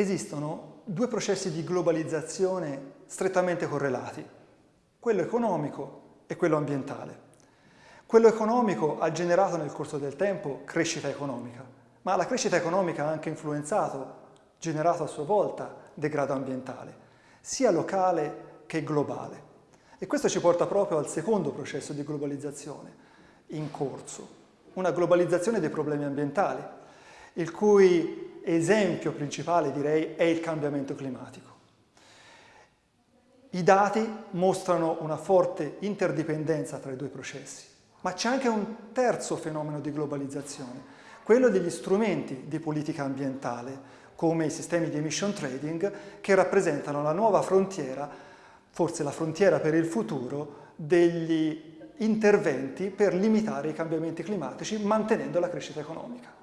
esistono due processi di globalizzazione strettamente correlati, quello economico e quello ambientale. Quello economico ha generato nel corso del tempo crescita economica, ma la crescita economica ha anche influenzato, generato a sua volta degrado ambientale, sia locale che globale. E questo ci porta proprio al secondo processo di globalizzazione in corso, una globalizzazione dei problemi ambientali, il cui esempio principale direi è il cambiamento climatico. I dati mostrano una forte interdipendenza tra i due processi, ma c'è anche un terzo fenomeno di globalizzazione, quello degli strumenti di politica ambientale, come i sistemi di emission trading, che rappresentano la nuova frontiera, forse la frontiera per il futuro, degli interventi per limitare i cambiamenti climatici mantenendo la crescita economica.